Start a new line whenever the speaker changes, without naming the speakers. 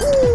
dude.